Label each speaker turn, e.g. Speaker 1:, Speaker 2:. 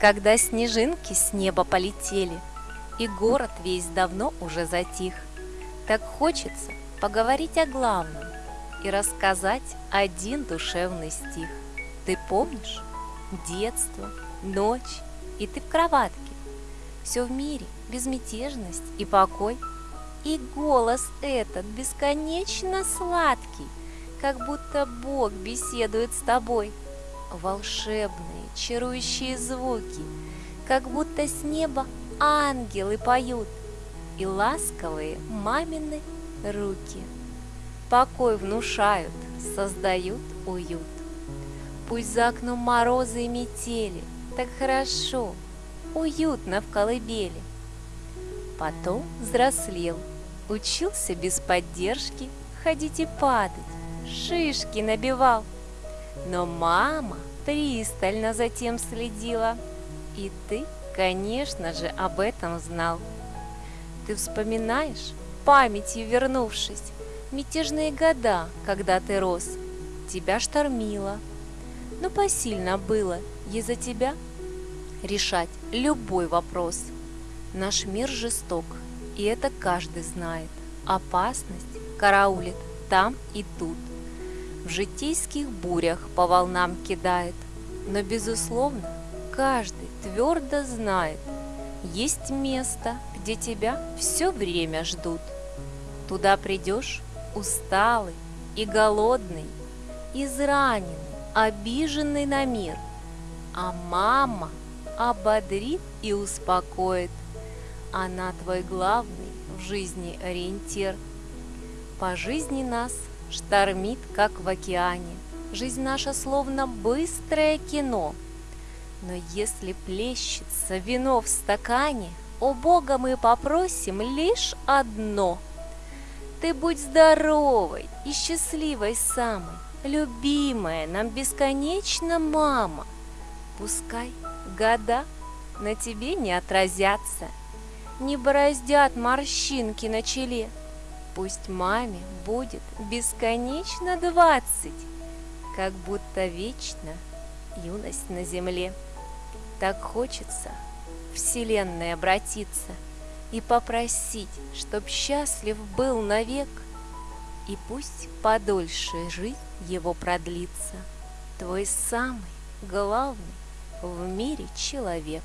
Speaker 1: Когда снежинки с неба полетели, И город весь давно уже затих, Так хочется поговорить о главном И рассказать один душевный стих. Ты помнишь? Детство, ночь, и ты в кроватке. Все в мире, безмятежность и покой. И голос этот бесконечно сладкий, Как будто Бог беседует с тобой. Волшебные, чарующие звуки, Как будто с неба ангелы поют, И ласковые мамины руки. Покой внушают, создают уют. Пусть за окном морозы и метели, Так хорошо, уютно в колыбели. Потом взрослел, учился без поддержки ходить и падать, шишки набивал. Но мама пристально за тем следила, и ты, конечно же, об этом знал. Ты вспоминаешь, памятью вернувшись, мятежные года, когда ты рос, тебя штормило. Но посильно было из-за тебя решать любой вопрос. Наш мир жесток, и это каждый знает. Опасность караулит там и тут. В житейских бурях по волнам кидает, но, безусловно, каждый твердо знает, есть место, где тебя все время ждут. Туда придешь усталый и голодный, израненный, обиженный на мир, а мама ободрит и успокоит. Она твой главный в жизни ориентир. По жизни нас штормит, как в океане. Жизнь наша словно быстрое кино. Но если плещется вино в стакане, у Бога мы попросим лишь одно. Ты будь здоровой и счастливой самой, любимая нам бесконечно мама. Пускай года на тебе не отразятся, не бороздят морщинки на челе. Пусть маме будет бесконечно двадцать, как будто вечно юность на земле. Так хочется Вселенной обратиться и попросить, чтоб счастлив был навек, и пусть подольше жизнь его продлится, твой самый главный в мире человек.